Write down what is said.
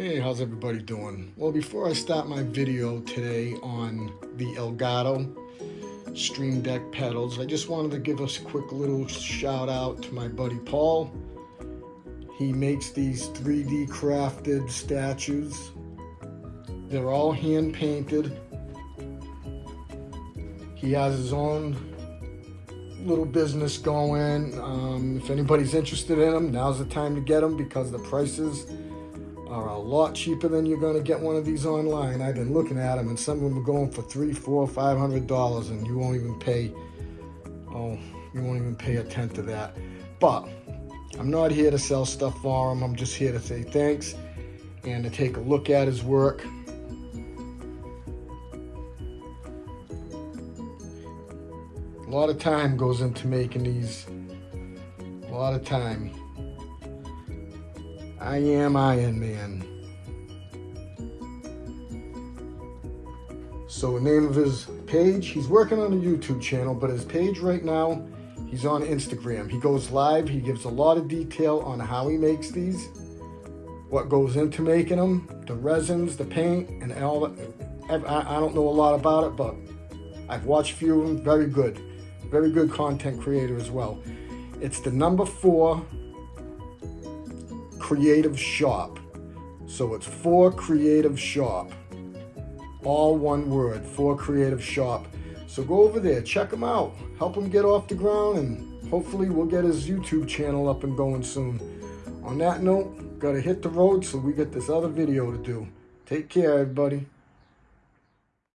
Hey, how's everybody doing? Well, before I start my video today on the Elgato Stream Deck pedals, I just wanted to give us a quick little shout out to my buddy Paul. He makes these 3D crafted statues. They're all hand painted. He has his own little business going. Um, if anybody's interested in them, now's the time to get them because the prices are a lot cheaper than you're going to get one of these online. I've been looking at them, and some of them are going for three, four, five hundred dollars, and you won't even pay. Oh, you won't even pay a tenth of that. But I'm not here to sell stuff for him. I'm just here to say thanks and to take a look at his work. A lot of time goes into making these. A lot of time. I am Iron Man. So the name of his page, he's working on a YouTube channel, but his page right now, he's on Instagram. He goes live, he gives a lot of detail on how he makes these, what goes into making them, the resins, the paint, and all that. I, don't know a lot about it, but I've watched a few of them, very good. Very good content creator as well. It's the number four Creative Shop. So it's for Creative Shop. All one word, for Creative Shop. So go over there, check him out, help him get off the ground, and hopefully we'll get his YouTube channel up and going soon. On that note, gotta hit the road so we get this other video to do. Take care, everybody.